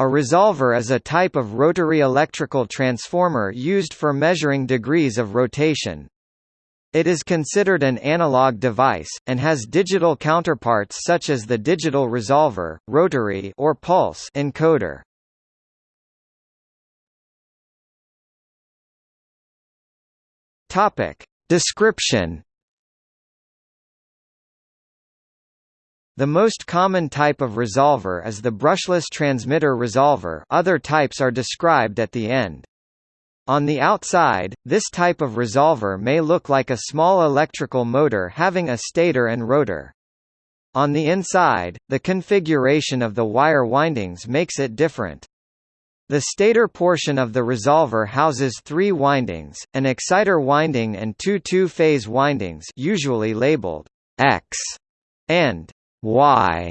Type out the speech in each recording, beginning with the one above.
A resolver is a type of rotary electrical transformer used for measuring degrees of rotation. It is considered an analog device, and has digital counterparts such as the digital resolver, rotary or pulse encoder. Description The most common type of resolver is the brushless transmitter resolver other types are described at the end. On the outside, this type of resolver may look like a small electrical motor having a stator and rotor. On the inside, the configuration of the wire windings makes it different. The stator portion of the resolver houses three windings, an exciter winding and two two-phase windings usually labeled X and Y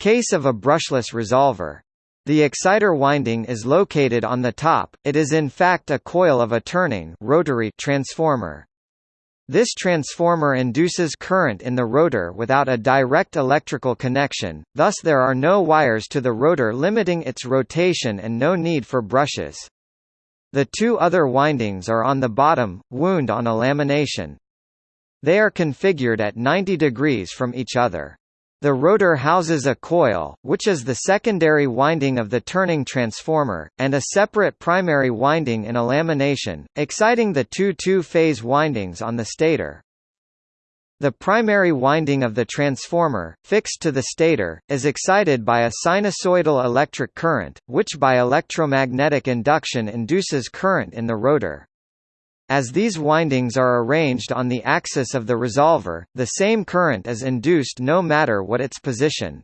case of a brushless resolver. The exciter winding is located on the top, it is in fact a coil of a turning rotary transformer. This transformer induces current in the rotor without a direct electrical connection, thus there are no wires to the rotor limiting its rotation and no need for brushes. The two other windings are on the bottom, wound on a lamination. They are configured at 90 degrees from each other. The rotor houses a coil, which is the secondary winding of the turning transformer, and a separate primary winding in a lamination, exciting the two two-phase windings on the stator. The primary winding of the transformer, fixed to the stator, is excited by a sinusoidal electric current, which by electromagnetic induction induces current in the rotor. As these windings are arranged on the axis of the resolver, the same current is induced no matter what its position.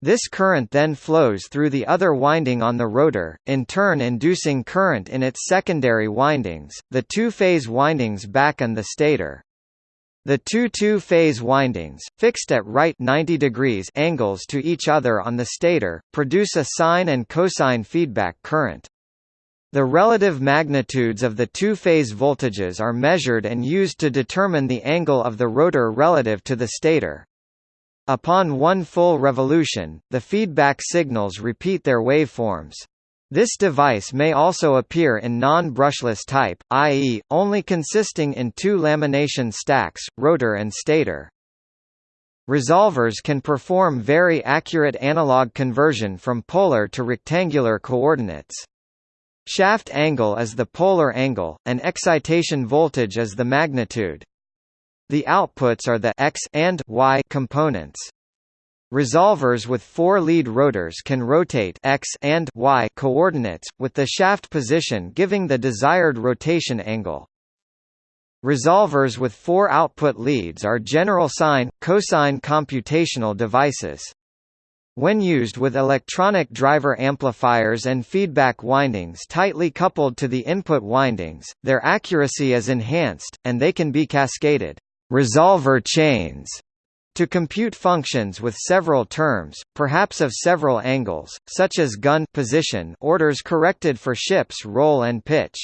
This current then flows through the other winding on the rotor, in turn inducing current in its secondary windings, the two-phase windings back and the stator. The two two-phase windings, fixed at right 90 degrees angles to each other on the stator, produce a sine and cosine feedback current. The relative magnitudes of the two-phase voltages are measured and used to determine the angle of the rotor relative to the stator. Upon one full revolution, the feedback signals repeat their waveforms. This device may also appear in non-brushless type, i.e., only consisting in two lamination stacks, rotor and stator. Resolvers can perform very accurate analog conversion from polar to rectangular coordinates. Shaft angle is the polar angle, and excitation voltage is the magnitude. The outputs are the x and y components. Resolvers with four lead rotors can rotate x and y coordinates, with the shaft position giving the desired rotation angle. Resolvers with four output leads are general sine, cosine computational devices. When used with electronic driver amplifiers and feedback windings tightly coupled to the input windings, their accuracy is enhanced, and they can be cascaded resolver chains to compute functions with several terms, perhaps of several angles, such as gun position orders corrected for ship's roll and pitch.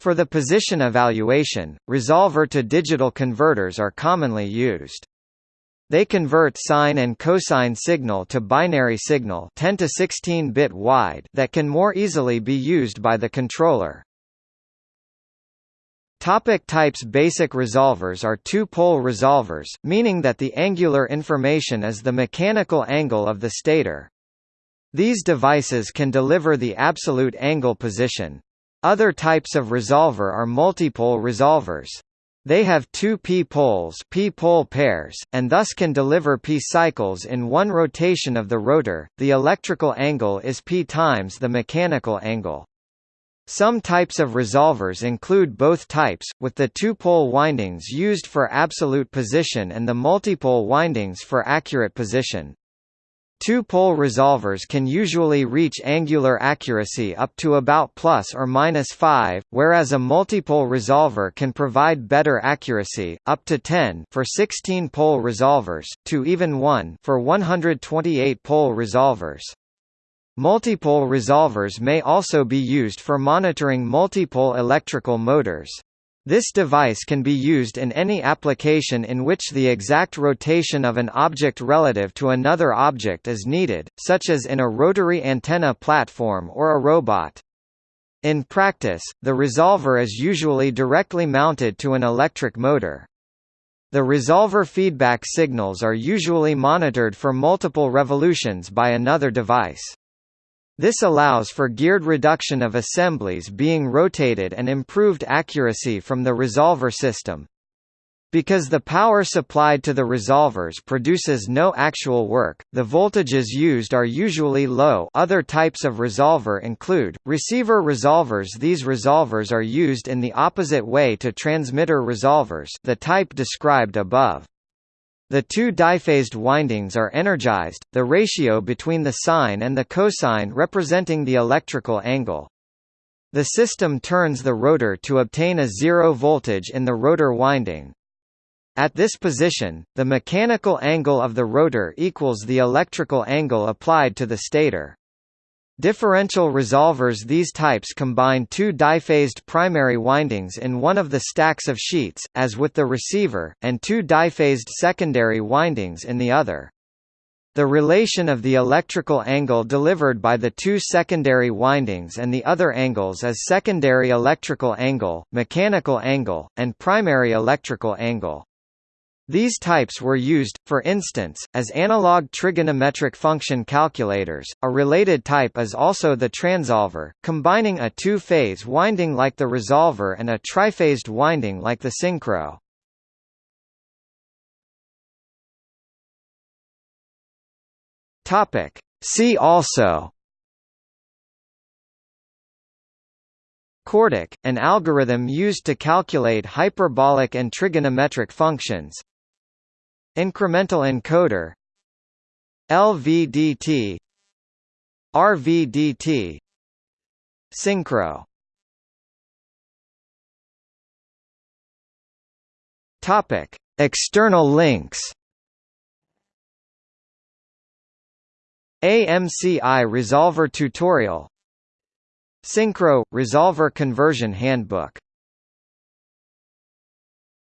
For the position evaluation, resolver to digital converters are commonly used. They convert sine and cosine signal to binary signal 10 to 16 bit wide that can more easily be used by the controller. Topic types Basic resolvers are two-pole resolvers, meaning that the angular information is the mechanical angle of the stator. These devices can deliver the absolute angle position. Other types of resolver are multipole resolvers. They have two p-poles p-pole pairs, and thus can deliver p cycles in one rotation of the rotor. The electrical angle is p times the mechanical angle. Some types of resolvers include both types, with the two-pole windings used for absolute position and the multipole windings for accurate position. Two-pole resolvers can usually reach angular accuracy up to about plus or minus 5, whereas a multipole resolver can provide better accuracy, up to 10 for 16-pole resolvers, to even 1 for 128-pole resolvers. Multipole resolvers may also be used for monitoring multipole electrical motors. This device can be used in any application in which the exact rotation of an object relative to another object is needed, such as in a rotary antenna platform or a robot. In practice, the resolver is usually directly mounted to an electric motor. The resolver feedback signals are usually monitored for multiple revolutions by another device. This allows for geared reduction of assemblies being rotated and improved accuracy from the resolver system. Because the power supplied to the resolvers produces no actual work, the voltages used are usually low other types of resolver include, receiver resolvers These resolvers are used in the opposite way to transmitter resolvers the type described above. The two diphased windings are energized, the ratio between the sine and the cosine representing the electrical angle. The system turns the rotor to obtain a zero voltage in the rotor winding. At this position, the mechanical angle of the rotor equals the electrical angle applied to the stator. Differential resolvers These types combine two diphased primary windings in one of the stacks of sheets, as with the receiver, and two diphased secondary windings in the other. The relation of the electrical angle delivered by the two secondary windings and the other angles is secondary electrical angle, mechanical angle, and primary electrical angle. These types were used, for instance, as analog trigonometric function calculators. A related type is also the transolver, combining a two-phase winding like the resolver and a triphased winding like the synchro. Topic: See also CORDIC, an algorithm used to calculate hyperbolic and trigonometric functions Incremental encoder LVDT RVDT Synchro. Topic External links. AMCI Resolver tutorial. Synchro – Resolver Conversion Handbook